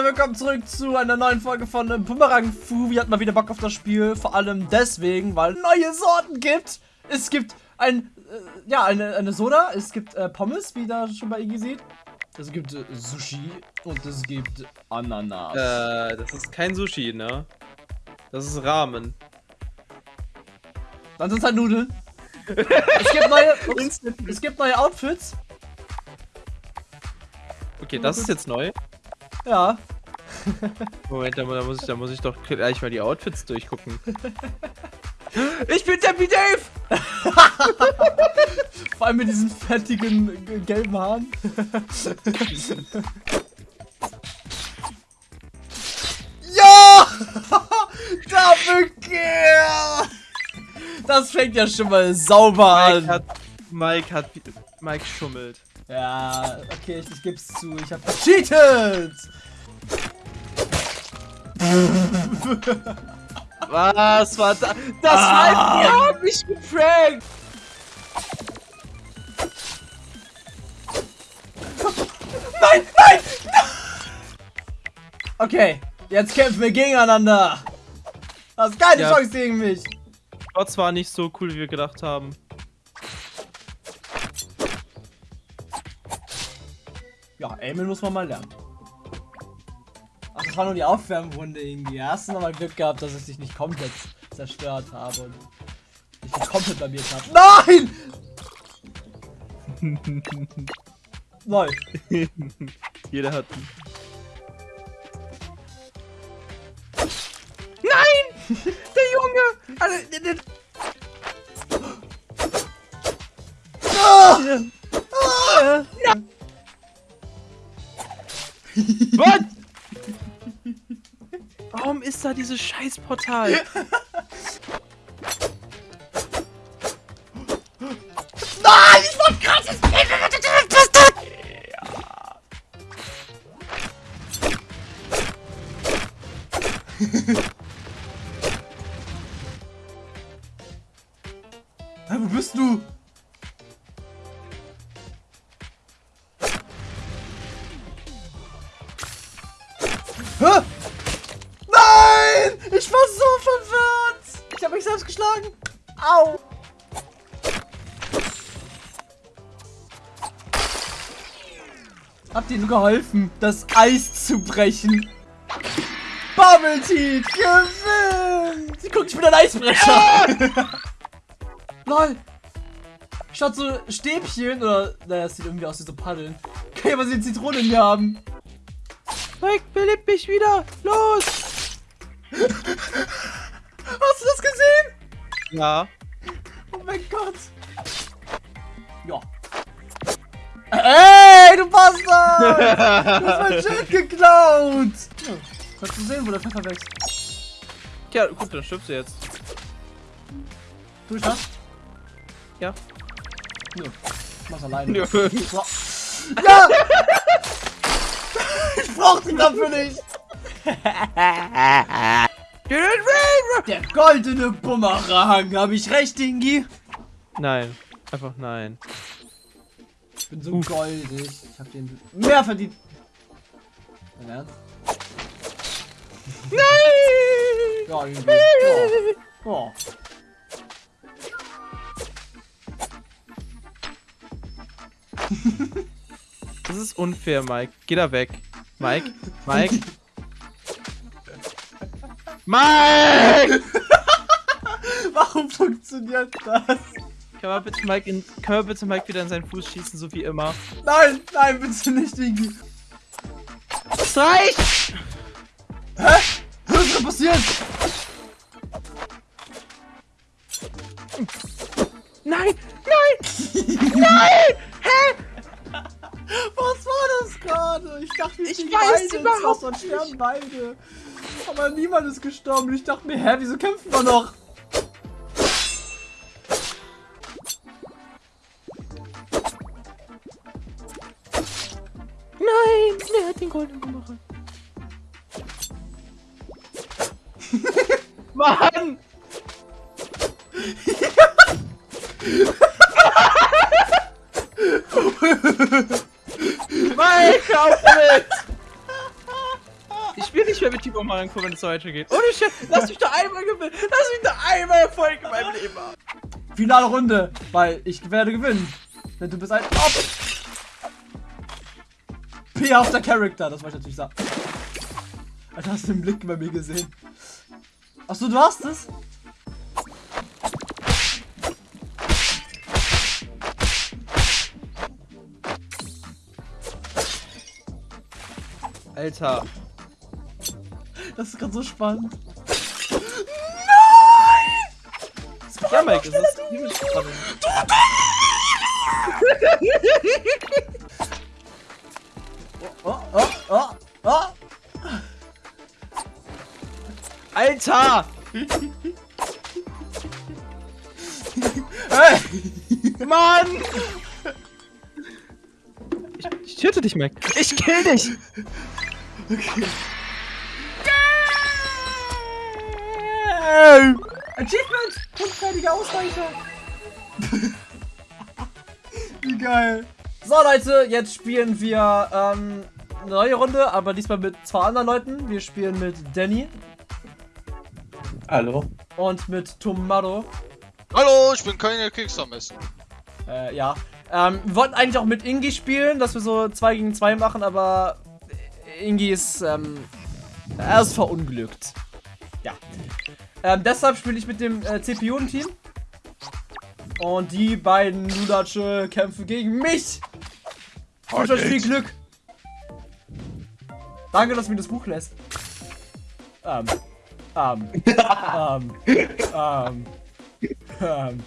Leute, willkommen zurück zu einer neuen Folge von Boomerang Fu. Wir hatten mal wieder Bock auf das Spiel, vor allem deswegen, weil es neue Sorten gibt. Es gibt ein, äh, ja, eine, eine Soda, es gibt äh, Pommes, wie da schon bei Iggy sieht. Es gibt äh, Sushi und es gibt Ananas. Äh, das ist kein Sushi, ne? Das ist Ramen. Dann sind es halt Nudeln. es, gibt neue, ups, es gibt neue Outfits. Okay, das ist jetzt neu. Ja. Moment, da, da, muss ich, da muss ich doch gleich mal die Outfits durchgucken. Ich bin Debbie Dave! Vor allem mit diesen fettigen gelben Haaren. ja! Double Kill! Das fängt ja schon mal sauber Mike an. hat, Mike hat, Mike schummelt. Ja, okay, ich, ich geb's zu. Ich hab gecheatet! Was war da? Das Ah. war ihr habt mich geprankt! Nein, nein! Okay, jetzt kämpfen wir gegeneinander. Du hast keine Ja. Chance gegen mich. Trotz war nicht so cool, wie wir gedacht haben. Ja, Aimen muss man mal lernen. Das war nur die Aufwärmrunde irgendwie. Hast du nochmal Glück gehabt, dass ich dich nicht komplett zerstört habe und dich nicht komplett blamiert habe. Nein! Lol. Jeder hat. Nein! Der Junge! Also, der, der, Ah! äh, Was? Ist da dieses Scheißportal? Nein, ich wollte gerade Hä, Ich war so verwirrt! Ich habe mich selbst geschlagen. Au! Habt ihr nur geholfen, das Eis zu brechen? Bubble Tea gewinnt! Sie guckt, ich bin ein Eisbrecher! Lol! Statt so Stäbchen oder, naja, es sieht irgendwie aus wie so Paddeln. Kann ja mal so eine Zitrone in mir haben. Mike, belebt mich wieder! Los! Hast du das gesehen? Ja. Oh mein Gott. Ja. Ey, du Bastard! Du hast mein Jet geklaut! Ja, kannst du sehen, wo der Pfeffer wächst. Tja, gut, dann stirbst du jetzt. Tu ich das? Ja. Nö. Ich mach's alleine. Nö. Ja! ich brauch die dafür nicht! Der goldene Bumerang, hab ich recht, Dingi? Nein, einfach nein. Ich bin so goldig. Ich hab den mehr verdient. Dein Ernst? Nein! Ja, irgendwie. Ja. Oh. Das ist unfair, Mike. Geh da weg. Mike? Mike? Mike! Warum funktioniert das? Kann man bitte Mike, in, kann man bitte Mike wieder in seinen Fuß schießen, so wie immer? Nein, nein, bitte nicht, Dingi. Es reicht! Hä? Was ist denn passiert? Nein! Nein! Nein! Hä? Was war das gerade? Ich dachte, Ich die weiß überhaupt Wasser und sterben beide. Aber niemand ist gestorben. Ich dachte mir, hä, wieso kämpfen wir noch? Nein! Der hat den goldenen Bumerang. Mann! Nicht mehr mit Timo machen, wenn es so weitergeht. Ohne Shit, lass mich da einmal gewinnen. Lass mich da einmal Erfolg in meinem Leben haben. Finale Runde, weil ich werde gewinnen. Denn du bist ein Op P-hafter Charakter, das wollte ich natürlich sagen. Alter, hast du den Blick bei mir gesehen? Achso, du hast es? Alter. Das ist gerade so spannend. Ja, Mike, das ist übel spannend. Oh, oh, oh, oh. Alter! Hey! Mann! Ich, ich töte dich, Mike. Ich kill dich! Okay. Hey! Achievement! Unfertiger Ausweicher! Wie geil! So Leute, jetzt spielen wir ähm, eine neue Runde, aber diesmal mit zwei anderen Leuten. Wir spielen mit Danny Hallo. und mit Tomado. Hallo, ich bin keine Kickstarter-Messen. Äh, ja. Ähm, wir wollten eigentlich auch mit Ingi spielen, dass wir so 2 gegen 2 machen, aber Ingi ist, ähm, er ist verunglückt. Ähm, deshalb spiele ich mit dem äh, CPU-Team. Und die beiden Ludatsche kämpfen gegen mich. Ich wünsche euch viel Glück. Danke, dass du mir das Buch lässt. Ähm. Ähm. ähm. Ähm. Ähm.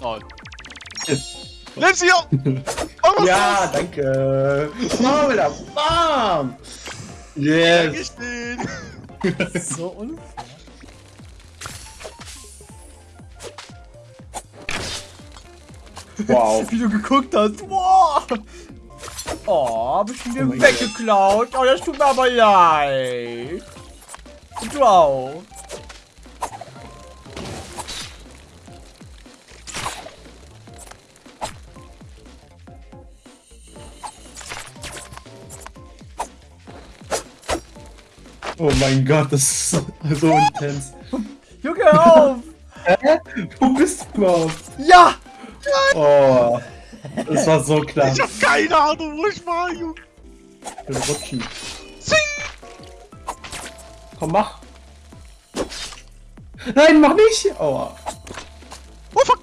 Nein. Let's hier! Oh, Ja, danke. Bam, wieder. Bam. Yes. So unfair. Wow. Wie du geguckt hast. Wow. Oh, hab ich ihn dir Oh weggeklaut. Oh, das tut mir aber leid. Und du auch. Oh mein Gott, das ist so, intens. Junge, hör auf. Hä? Wo bist du überhaupt? Ja. Oh. Das war so klar. Ich hab keine Ahnung, wo ich war, Junge. Ich will rutschen. Zing! Komm, mach. Nein, mach nicht. Aua. Oh fuck!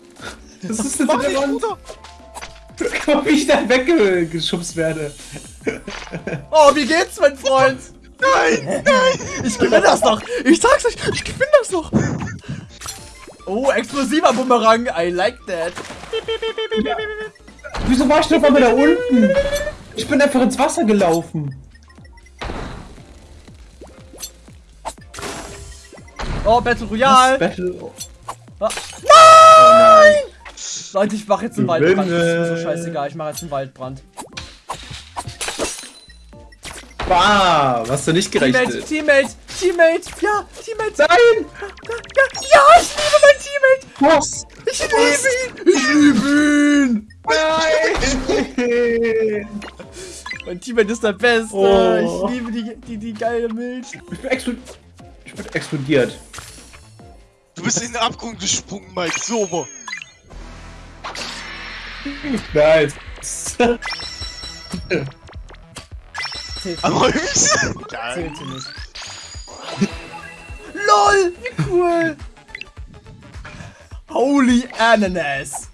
Das ist jetzt der Wand. Guck, wie ich da weggeschubst werde. Oh, wie geht's, mein Freund? Nein! Nein! Ich gewinne das noch. Ich sag's euch, ich gewinne das noch. Oh, explosiver Bumerang. I like that. Wieso war ich denn auf einmal da unten? Ich bin einfach ins Wasser gelaufen. Oh, Battle Royale. Battle. Oh Ah. nein! Leute, ich mach jetzt einen. Waldbrand. Das ist mir so scheißegal. Ich mach jetzt einen Waldbrand. Bah, hast du nicht Teammate, gerechnet. Teammate, Teammate. Ja, Teammate. Nein! Ja, ja, ich liebe mein Teammate. Was? Ich liebe ihn. Ich liebe ihn. Nein! Mein Teammate ist der Beste. Oh. Ich liebe die, die, die geile Milch. Ich bin, explod ich bin explodiert. Du bist in den Abgrund gesprungen, Mike. Sober. Nice. Zählt Aber ich. zählt nicht. LOL, wie cool. Holy Ananas.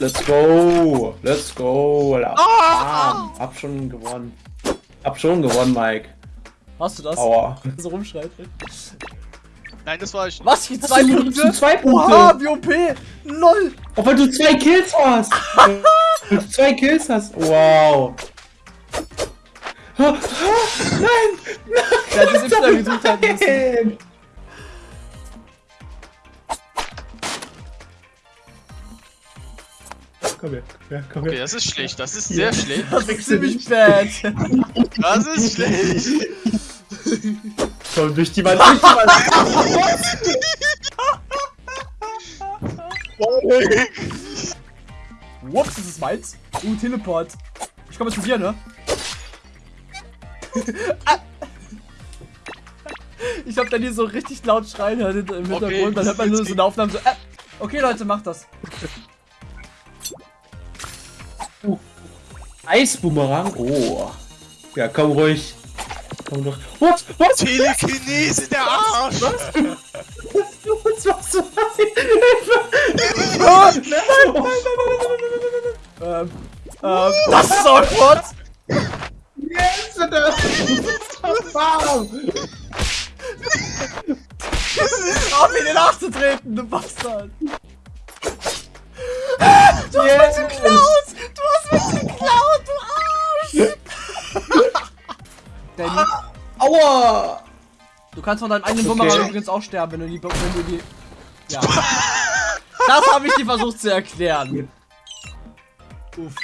Let's go. Let's go. Alter. Ah! Hab schon gewonnen. Hab schon gewonnen, Mike. Hast du das? Aua. So rumschreit. Nein, das war ich. Was? Hier Hast zwei du- Punkte? du zwei Punkte? Oha, wie OP. LOL. Auch weil du zwei Kills hast. Du zwei Kills hast. Wow. Ah, ah, Nein! Der hat das Y gedrückt halten müssen. Nein! Komm her, ja, komm Okay, her. das ist schlecht. Das ist sehr schlecht. Das ist ziemlich bad. Das ist schlecht. Komm durch die Wand, durch die Wand. Whoops, das ist meins. Uh, Teleport. Ich komme zu dir, ne? Ah. ich hab dann hier so richtig laut schreien hört im Hintergrund, Okay, dann hört man nur so eine Aufnahme so. Äh. Okay, Leute, macht das. Eisboomerang. Oh. Ja, komm ruhig. Komm doch. What? Was? Telekinese, der Arsch! Was machst du? Oh, nein, nein, nein, nein, nein, nein, nein, nein. Ähm, ähm, das ist awkward! Yes, das warm. Auf ihn nachzutreten, du Bastard! Ah, Du hast mich geklaut! Du hast mich geklaut, du Arsch! Danny, Aua! du kannst von deinem eigenen Okay. Bumerang übrigens auch sterben, wenn du die... Wenn du die ja. Das habe ich dir versucht zu erklären. Uff.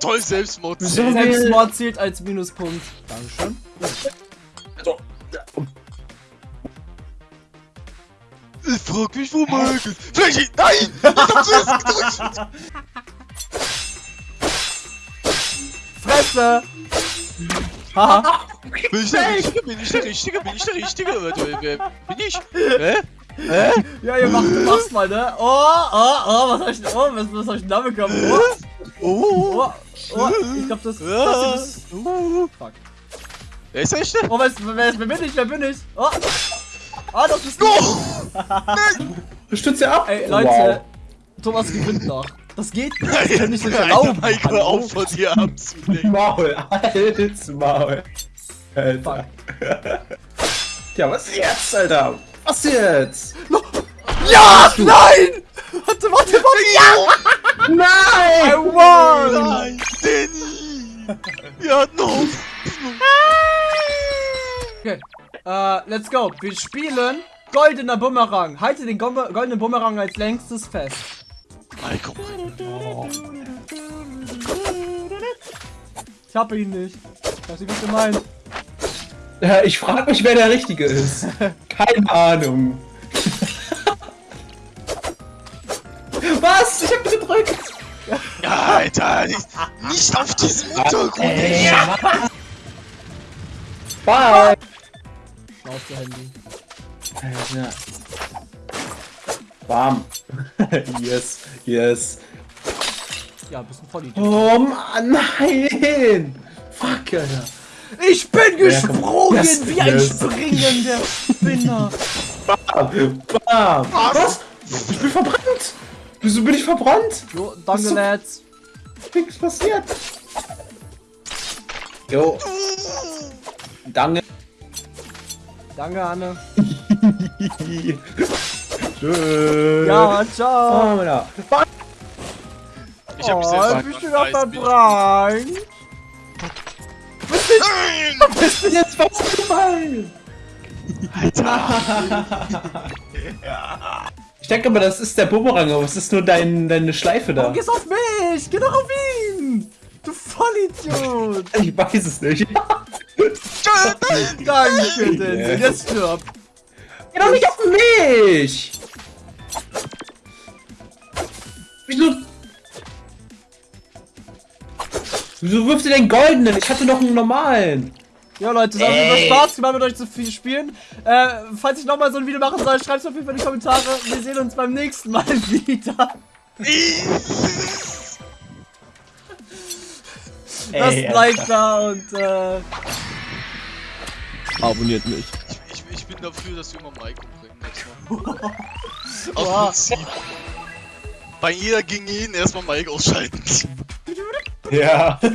Toll, Selbstmord. So. Selbstmord zählt als Minuspunkt. Dankeschön. Ich frag mich, wo Mike ist. Vielleicht. Nein! Ich hab zuerst gedrückt! Fresse! Haha. Bin ich der Richtige? Bin ich der Richtige? Bin ich der Richtige? Wer, wer, bin ich? Hä? Hä? Ja, ihr macht, machst mal, ne? Oh, oh, oh, was hab ich, oh, was, was hab ich denn da bekommen? Oh, Oh! oh, oh, ich glaub, das, das ist, fuck. Wer ist der Echte? Oh, wer, ist, wer, ist, wer bin ich, wer bin ich? Oh, oh das bist du. Du stützt ja ab. Ey, Leute, Wow. Thomas gewinnt noch. Das geht nicht, das kann ich nicht erlauben. Hallo? auf von dir abzulenken. Maul, halt's Maul. Alter. Ja, was jetzt, Alter? Was jetzt? Ja, nein! Warte, warte, warte, ja! I Nein! won! Nein, Danny! Wir hatten Hoffnung. Okay, äh, let's go. Wir spielen goldener Bumerang. Halte den Gom- goldenen Bumerang als längstes fest. Rein. Ich hab ihn nicht. Ich weiß nicht, was du meinst. Ja, ich frage mich, wer der Richtige ist. Keine Ahnung. Was? Ich hab gedrückt. Ja, Alter, nicht, nicht auf diesem Untergrund. Ey, Bye. Auf Handy. Alter. Bam. yes, yes. Ja, bist ein Vollidiot. Oh Mann, nein. Fuck, Alter. Ich bin gesprungen Yes, wie ein springender Spinner. Bam. Bam. Was? Ich bin verbrannt. Wieso bin ich verbrannt? Jo, danke, Was Lads. Nichts passiert. Jo. Danke. Danke, Anne. Tschüss. Ja, ciao. Oh, Alter. Ich hab mich oh, selbst bist du verbrannt. noch Weiß, bin ich- verbrannt? Nein! Bist du jetzt fast gefallen? Ich denke mal, das ist der Bumerang, aber es ist nur dein, deine Schleife da. Warum gehst du auf mich? Geh doch auf ihn. Du Vollidiot. Ich weiß es nicht. Danke, Denzel. Jetzt stirb. Geh doch nicht auf mich! Wieso? Wieso wirft ihr den goldenen? Ich hatte noch einen normalen. Ja, Leute, es hat mir. Spaß gemacht, mit euch zu viel spielen. Äh, falls ich nochmal so ein Video machen soll, schreibt es auf jeden Fall in die Kommentare. Wir sehen uns beim nächsten Mal wieder. Lasst ein Like da und äh, Abonniert mich bin dafür, dass Junge Maiko bringen. Erstmal. Aus Prinzip. Bei jeder ging ihn erstmal Mike ausschalten. Ja.